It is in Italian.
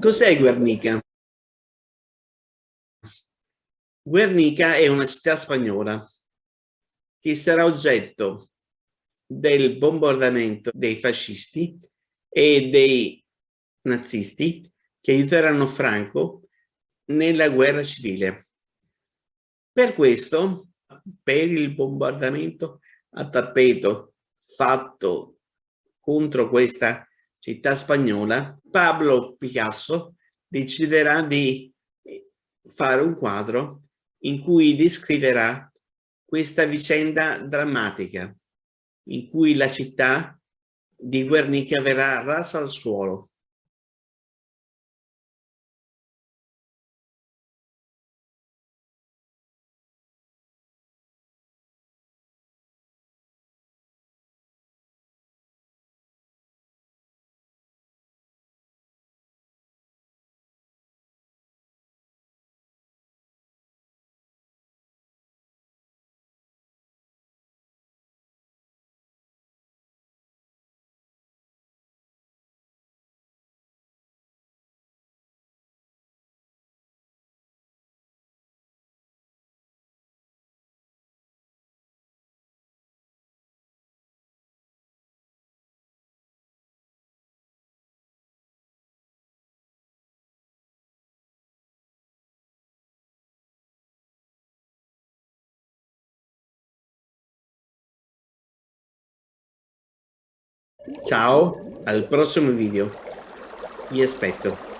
Cos'è Guernica? Guernica è una città spagnola che sarà oggetto del bombardamento dei fascisti e dei nazisti che aiuteranno Franco nella guerra civile. Per questo, per il bombardamento a tappeto fatto contro questa città spagnola, Pablo Picasso deciderà di fare un quadro in cui descriverà questa vicenda drammatica in cui la città di Guernica verrà rasa al suolo. Ciao, al prossimo video. Vi aspetto.